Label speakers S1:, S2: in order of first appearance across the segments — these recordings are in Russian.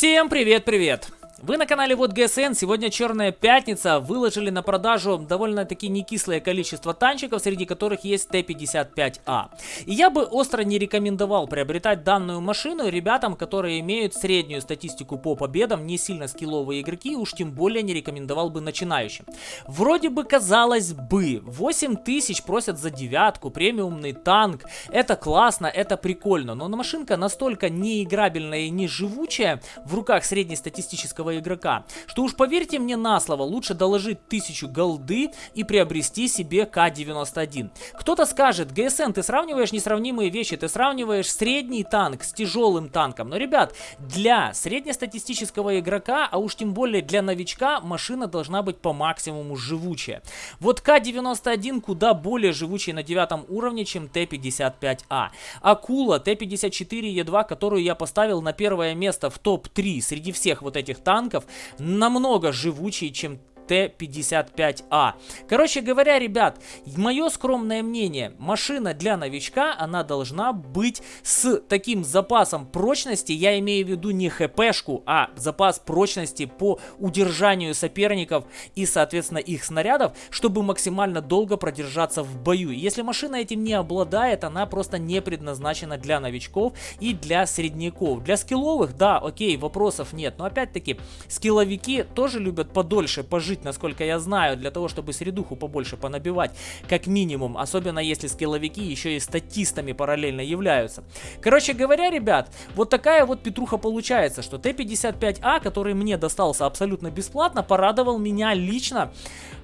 S1: Всем привет-привет! Вы на канале Вот ГСН, сегодня Черная Пятница, выложили на продажу довольно-таки некислое количество танчиков, среди которых есть Т-55А. И я бы остро не рекомендовал приобретать данную машину ребятам, которые имеют среднюю статистику по победам, не сильно скилловые игроки, уж тем более не рекомендовал бы начинающим. Вроде бы казалось бы, 8000 просят за девятку, премиумный танк, это классно, это прикольно, но машинка настолько неиграбельная и не живучая в руках среднестатистического каждого игрока. Что уж поверьте мне на слово, лучше доложить 1000 голды и приобрести себе К-91. Кто-то скажет, ГСН, ты сравниваешь несравнимые вещи, ты сравниваешь средний танк с тяжелым танком. Но, ребят, для среднестатистического игрока, а уж тем более для новичка, машина должна быть по максимуму живучая. Вот К-91 куда более живучий на девятом уровне, чем Т-55А. Акула Т-54Е2, которую я поставил на первое место в топ-3 среди всех вот этих танков, танков намного живучее, чем Т-55А. Короче говоря, ребят, мое скромное мнение, машина для новичка, она должна быть с таким запасом прочности, я имею в виду не хпшку, а запас прочности по удержанию соперников и, соответственно, их снарядов, чтобы максимально долго продержаться в бою. Если машина этим не обладает, она просто не предназначена для новичков и для средняков. Для скилловых, да, окей, вопросов нет, но опять-таки, скилловики тоже любят подольше пожить жить, насколько я знаю, для того, чтобы средуху побольше понабивать, как минимум, особенно если скилловики еще и статистами параллельно являются. Короче говоря, ребят, вот такая вот петруха получается, что Т-55А, который мне достался абсолютно бесплатно, порадовал меня лично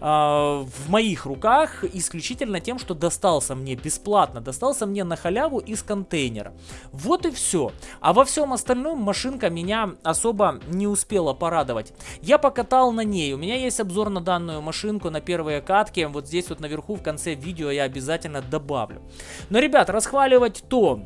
S1: э, в моих руках исключительно тем, что достался мне бесплатно, достался мне на халяву из контейнера. Вот и все. А во всем остальном машинка меня особо не успела порадовать. Я покатал на ней, у меня есть обзор на данную машинку, на первые катки. Вот здесь вот наверху в конце видео я обязательно добавлю. Но, ребят, расхваливать то,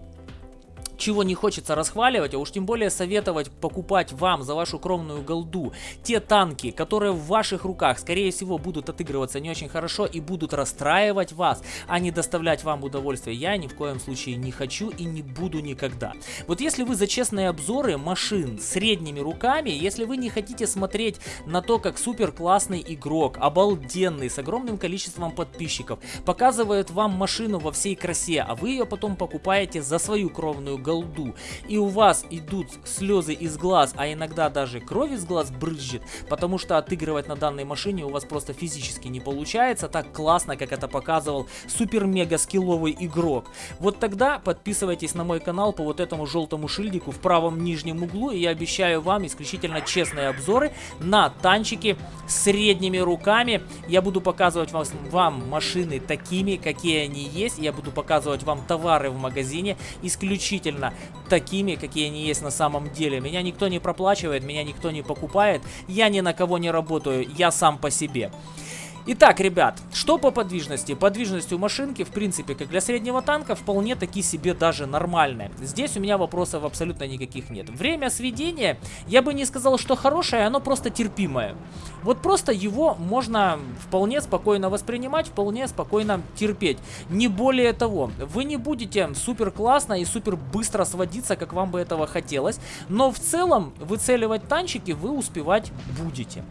S1: чего не хочется расхваливать, а уж тем более советовать покупать вам за вашу кровную голду те танки, которые в ваших руках, скорее всего, будут отыгрываться не очень хорошо и будут расстраивать вас, а не доставлять вам удовольствие, я ни в коем случае не хочу и не буду никогда. Вот если вы за честные обзоры машин средними руками, если вы не хотите смотреть на то, как супер классный игрок, обалденный, с огромным количеством подписчиков, показывает вам машину во всей красе, а вы ее потом покупаете за свою кровную голду, голду, и у вас идут слезы из глаз, а иногда даже кровь из глаз брызжет, потому что отыгрывать на данной машине у вас просто физически не получается так классно, как это показывал супер-мега скилловый игрок. Вот тогда подписывайтесь на мой канал по вот этому желтому шильдику в правом нижнем углу, и я обещаю вам исключительно честные обзоры на танчики средними руками. Я буду показывать вам, вам машины такими, какие они есть, я буду показывать вам товары в магазине исключительно действительно такими, какие они есть на самом деле. Меня никто не проплачивает, меня никто не покупает, я ни на кого не работаю, я сам по себе. Итак, ребят, что по подвижности? Подвижность у машинки, в принципе, как для среднего танка, вполне таки себе даже нормальная. Здесь у меня вопросов абсолютно никаких нет. Время сведения, я бы не сказал, что хорошее, оно просто терпимое. Вот просто его можно вполне спокойно воспринимать, вполне спокойно терпеть. Не более того, вы не будете супер классно и супер быстро сводиться, как вам бы этого хотелось, но в целом выцеливать танчики вы успевать будете.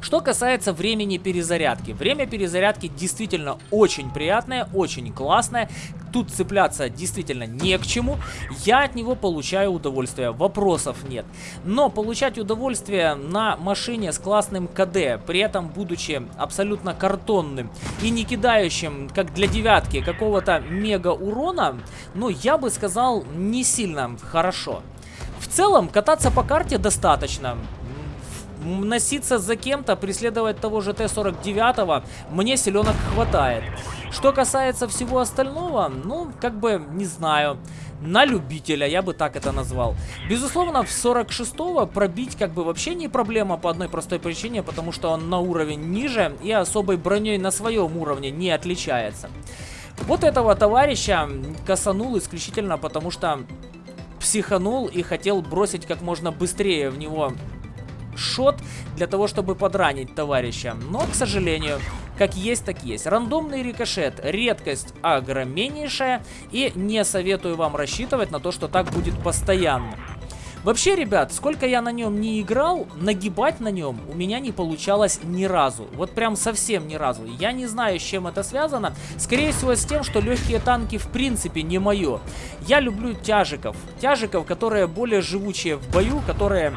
S1: Что касается времени перезарядки. Время перезарядки действительно очень приятное, очень классное. Тут цепляться действительно не к чему. Я от него получаю удовольствие, вопросов нет. Но получать удовольствие на машине с классным КД, при этом будучи абсолютно картонным и не кидающим, как для девятки, какого-то мега урона, ну, я бы сказал, не сильно хорошо. В целом, кататься по карте достаточно носиться за кем-то, преследовать того же Т-49, мне селенок хватает. Что касается всего остального, ну, как бы, не знаю, на любителя, я бы так это назвал. Безусловно, в 46-го пробить как бы вообще не проблема по одной простой причине, потому что он на уровень ниже и особой броней на своем уровне не отличается. Вот этого товарища косанул исключительно потому, что психанул и хотел бросить как можно быстрее в него шот для того, чтобы подранить товарища. Но, к сожалению, как есть, так есть. Рандомный рикошет. Редкость огромнейшая. И не советую вам рассчитывать на то, что так будет постоянно. Вообще, ребят, сколько я на нем не играл, нагибать на нем у меня не получалось ни разу. Вот прям совсем ни разу. Я не знаю, с чем это связано. Скорее всего, с тем, что легкие танки в принципе не мое. Я люблю тяжиков. Тяжиков, которые более живучие в бою, которые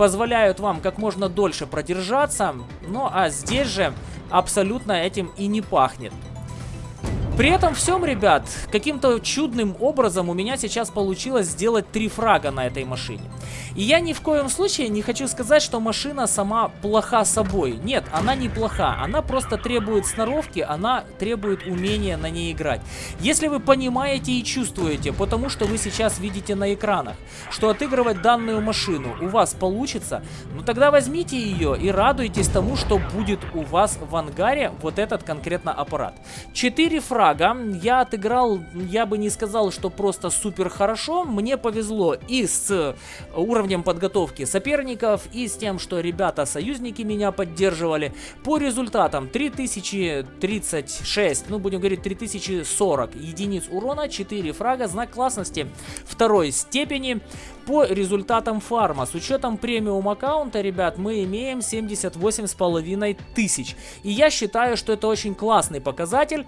S1: позволяют вам как можно дольше продержаться. Ну а здесь же абсолютно этим и не пахнет. При этом всем, ребят, каким-то чудным образом у меня сейчас получилось сделать три фрага на этой машине. И я ни в коем случае не хочу сказать, что машина сама плоха собой. Нет, она не плоха, она просто требует сноровки, она требует умения на ней играть. Если вы понимаете и чувствуете, потому что вы сейчас видите на экранах, что отыгрывать данную машину у вас получится, ну тогда возьмите ее и радуйтесь тому, что будет у вас в ангаре вот этот конкретно аппарат. Четыре фрага Прага я отыграл, я бы не сказал, что просто супер хорошо. Мне повезло и с уровнем подготовки соперников, и с тем, что ребята-союзники меня поддерживали. По результатам 3036, ну будем говорить 3040 единиц урона, 4 фрага, знак классности второй степени. По результатам фарма, с учетом премиум аккаунта, ребят, мы имеем 78 с половиной тысяч. И я считаю, что это очень классный показатель.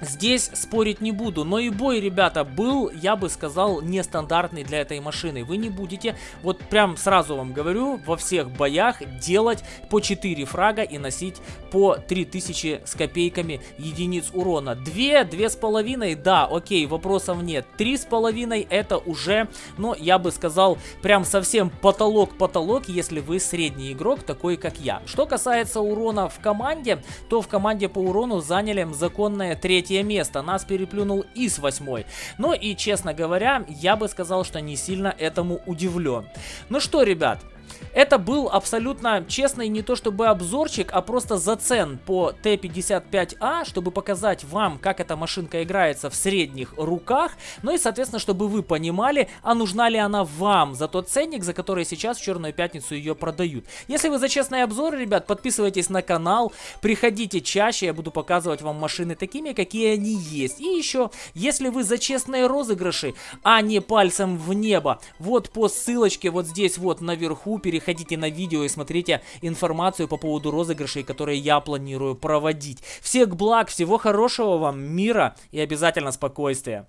S1: Здесь спорить не буду, но и бой, ребята, был, я бы сказал, нестандартный для этой машины. Вы не будете, вот прям сразу вам говорю, во всех боях делать по 4 фрага и носить по 3000 с копейками единиц урона. 2, 2,5, да, окей, вопросов нет. 3,5 это уже, ну, я бы сказал, прям совсем потолок-потолок, если вы средний игрок, такой как я. Что касается урона в команде, то в команде по урону заняли законное третье третье место. Нас переплюнул и с восьмой. Но и, честно говоря, я бы сказал, что не сильно этому удивлен. Ну что, ребят, это был абсолютно честный не то чтобы обзорчик, а просто зацен по Т-55А, чтобы показать вам, как эта машинка играется в средних руках, ну и, соответственно, чтобы вы понимали, а нужна ли она вам за тот ценник, за который сейчас в Черную Пятницу ее продают. Если вы за честные обзоры, ребят, подписывайтесь на канал, приходите чаще, я буду показывать вам машины такими, какие они есть. И еще, если вы за честные розыгрыши, а не пальцем в небо, вот по ссылочке вот здесь вот наверху, переходите на видео и смотрите информацию по поводу розыгрышей, которые я планирую проводить. Всех благ, всего хорошего вам, мира и обязательно спокойствия.